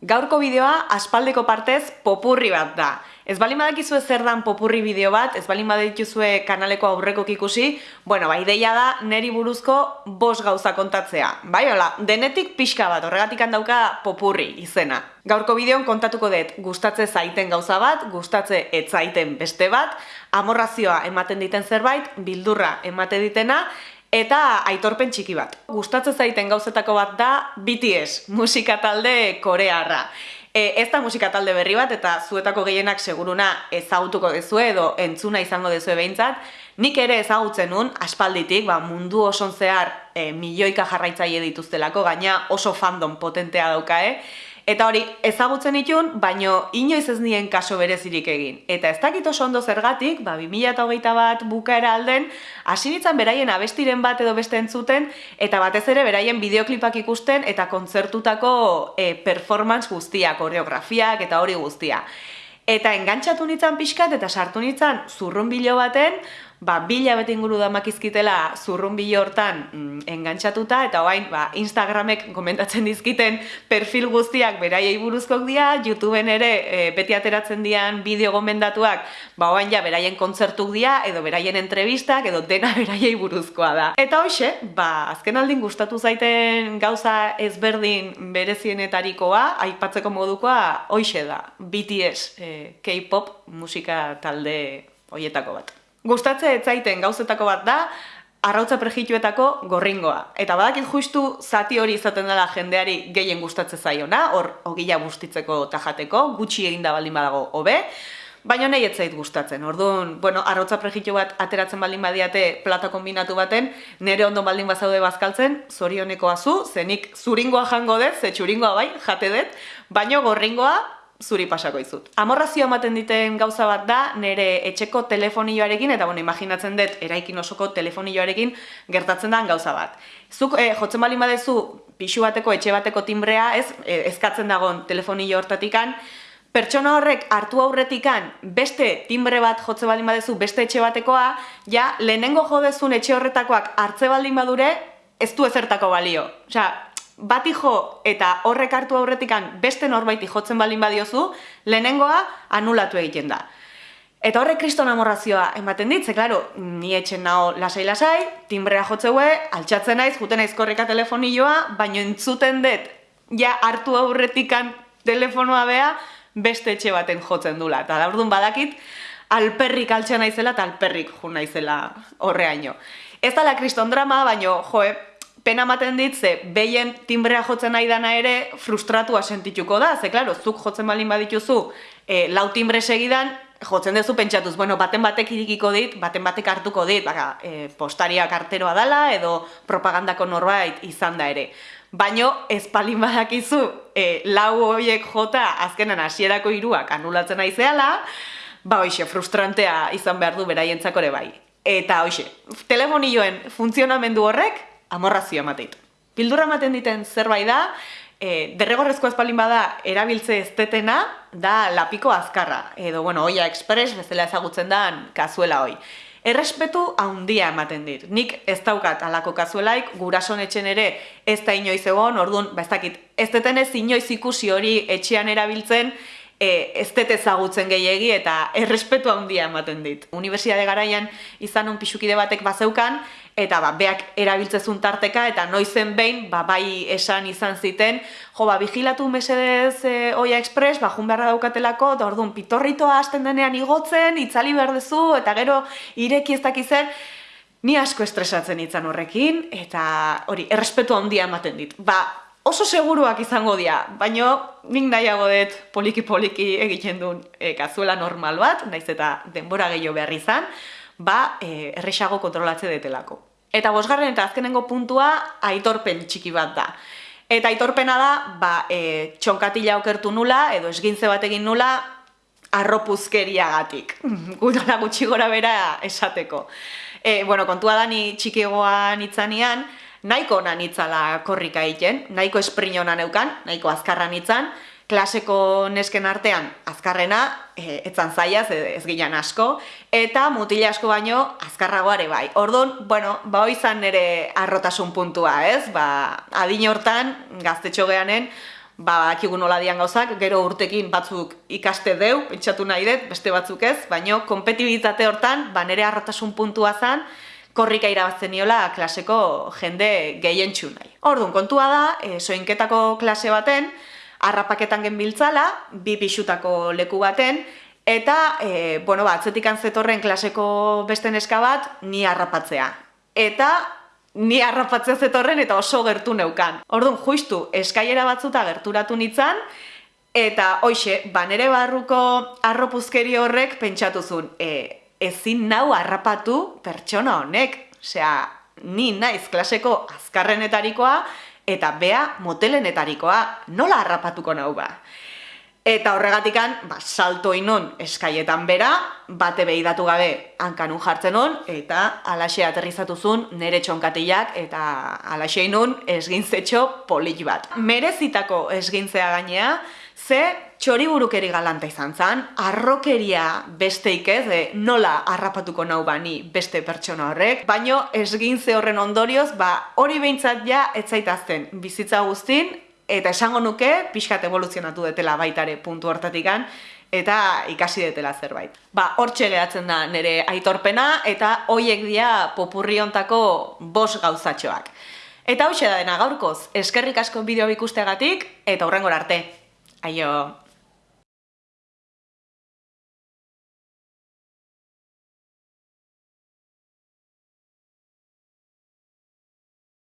Gaurko bideoa aspaldeko partez popurri bat da. Ez bali badakizu zer dan popurri bideo bat, ez bali badituzue kanaleko aurreko ikusi, bueno, ba, ideia da neri buruzko bos gauza kontatzea. Bai, hola, denetik pixka bat, horregatik handauka popurri izena. Gaurko bideon kontatuko dut gustatze zaiten gauza bat, gustatze ez zaiten beste bat, amorrazioa ematen diten zerbait, bildurra emate ditena, Eta aitorpen txiki bat. Gustatzen zaiten gauzetako bat da BTS, musika talde korearra. E, ez da musika talde berri bat eta zuetako gehienak seguruna ezagutuko dezue edo entzuna izango dezue behintzat. Nik ere ezagutzen nun, aspalditik, ba, mundu oson zehar e, milioika jarraitzaile dituztelako, gaina oso fandom potentea dauka, eh? Eta hori, ezagutzen itun, baino inoiz ez nien kaso berezirik egin. Eta ez dakit oso ondo zergatik, ba, 2008 bat bukaera alden, hasi beraien abestiren bat edo beste entzuten, eta batez ere beraien bideoklipak ikusten eta kontzertutako e, performance guztia, koreografiak eta hori guztia. Eta engantzatu nintzen pixkat eta sartu nintzen zurrun bilo baten, ba, bila bete inguru da makizkitela zurrun bilo hortan mm, engantzatuta, eta oain, ba, Instagramek komentatzen dizkiten perfil guztiak beraiei buruzkok dira, YouTubeen ere e, beti ateratzen dian bideo gomendatuak, ba, oain ja, beraien kontzertuk dira, edo beraien entrevistak, edo dena beraiei buruzkoa da. Eta hoxe, ba, azken aldin gustatu zaiten gauza ezberdin berezienetarikoa, aipatzeko modukoa, hoxe da, BTS, e, K-pop musika talde hoietako bat. Gustatze ez zaiten gauzetako bat da, arrautza prejituetako gorringoa. Eta badakit justu zati hori izaten dela jendeari gehien gustatze zaiona, hor ogila bustitzeko tajateko, gutxi egin da baldin badago hobe, baina nahi ez zait gustatzen. Orduan, bueno, arrautza prejitu bat ateratzen baldin badiate plata kombinatu baten, nere ondo baldin bazaude bazkaltzen, zorioneko azu, zenik zuringoa jango dut, ze txuringoa bai, jate dut, baino gorringoa zuri pasako izut. Amorrazio ematen diten gauza bat da, nire etxeko telefonioarekin, eta bueno, imaginatzen dut, eraikin osoko telefonioarekin gertatzen da gauza bat. Zuk, eh, jotzen bali badezu, pixu bateko, etxe bateko timbrea, ez, eh, ezkatzen dagon telefonio hortatikan, pertsona horrek hartu aurretikan beste timbre bat jotze baldin badezu beste etxe batekoa, ja, lehenengo jodezun etxe horretakoak hartze baldin badure, ez du ezertako balio. Osea, bati jo eta horrek hartu aurretikan beste norbaiti jotzen balin badiozu, lehenengoa anulatu egiten da. Eta horrek kriston amorrazioa ematen dit, ze klaro, ni etxen nao lasai-lasai, timbrea jotzeue, altxatzen naiz, juten naiz korrika telefonioa, baino entzuten dut, ja hartu aurretikan telefonoa bea, beste etxe baten jotzen dula. Eta da badakit, alperrik altxa naizela eta alperrik jo naizela horreaino. Ez da la kriston drama, baino, joe, pena ematen dit, ze behien timbrea jotzen nahi dana ere frustratua sentituko da, ze klaro, zuk jotzen balin badituzu e, lau timbre segidan, jotzen duzu pentsatuz, bueno, baten batek irikiko dit, baten batek hartuko dit, baka, e, postaria karteroa dala edo propagandako norbait izan da ere. Baino, ez palin badakizu, e, lau horiek jota azkenan hasierako hiruak anulatzen nahi zehala, ba hoxe, frustrantea izan behar du beraientzako ere bai. Eta hoxe, telefonioen funtzionamendu horrek, amorrazio emateit. Pildurra ematen diten zerbait da, e, derregorrezko espalin bada erabiltze estetena da lapiko azkarra, edo, bueno, oia express bezala ezagutzen da kazuela hoi. Errespetu haundia ematen dit. Nik ez daukat alako kazuelaik, gurason etxen ere ez da inoiz egon, orduan, ba ez dakit, ez detenez inoiz ikusi hori etxean erabiltzen, e, ez dut ezagutzen gehiegi eta errespetu handia ematen dit. Unibertsiade garaian izan un pixukide batek bazeukan, eta ba, beak erabiltzezun tarteka, eta noizen behin, ba, bai esan izan ziten, jo, ba, vigilatu mesedez e, Oia Express, ba, jun beharra daukatelako, da orduan, pitorritoa hasten denean igotzen, itzali berdezu, eta gero ireki ez dakizen, ni asko estresatzen itzan horrekin, eta hori, errespetu handia ematen dit. Ba, oso seguruak izango dira, baino nik nahiago dut poliki-poliki egiten duen e, kazuela normal bat, naiz eta denbora gehiago behar izan, ba, e, errexago kontrolatze detelako. Eta bosgarren eta azkenengo puntua aitorpen txiki bat da. Eta aitorpena da, ba, e, txonkatila okertu nula, edo esgintze bat egin nula, arropuzkeriagatik. Gutala gutxi gora bera esateko. E, bueno, kontua da ni txikiegoan itzanian, nahiko nan itzala korrika egiten, nahiko espriñona neukan, nahiko azkarra itzan, klaseko nesken artean azkarrena, e, etzan zaia, ez ginen asko, eta mutila asko baino azkarragoare bai. Orduan, bueno, ba izan nire arrotasun puntua, ez? Ba, adin hortan, gaztetxo geanen, ba, akigu nola dian gauzak, gero urtekin batzuk ikaste deu, pentsatu nahi dut, beste batzuk ez, baino, kompetibitate hortan, ba, nere arrotasun puntua zan, korrika irabazten niola klaseko jende gehientxu nahi. Orduan, kontua da, e, soinketako klase baten, harrapaketan genbiltzala, bi pixutako leku baten, eta, e, bueno, ba, atzetikan zetorren klaseko beste neska bat, ni harrapatzea. Eta, ni harrapatzea zetorren eta oso gertu neukan. Orduan, justu, eskaiera batzuta gerturatu nitzan, eta hoxe, banere barruko arropuzkeri horrek pentsatu zuen, e, ezin nau harrapatu pertsona honek. Osea, ni naiz klaseko azkarrenetarikoa, eta bea motelenetarikoa, nola harrapatuko nau ba? Eta horregatikan, ba, salto inon eskaietan bera, bate behidatu gabe hankanun jartzen on, eta alaxe aterrizatuzun nere txonkatiak, eta alaxe inon esgintzetxo polit bat. Merezitako esgintzea gainea, ze txori burukeri galanta izan zan, arrokeria besteik ez, e, nola harrapatuko nau bani beste pertsona horrek, baino esgintze horren ondorioz, ba, hori behintzat ja etzaitazten bizitza guztin, eta esango nuke pixkat evoluzionatu detela baitare puntu hortatikan eta ikasi detela zerbait. Ba, hortxe gehatzen da nire aitorpena eta hoiek dia popurri hontako bos gauzatxoak. Eta hau da dena gaurkoz, eskerrik asko bideo ikusteagatik eta hurrengor arte. 哎呦！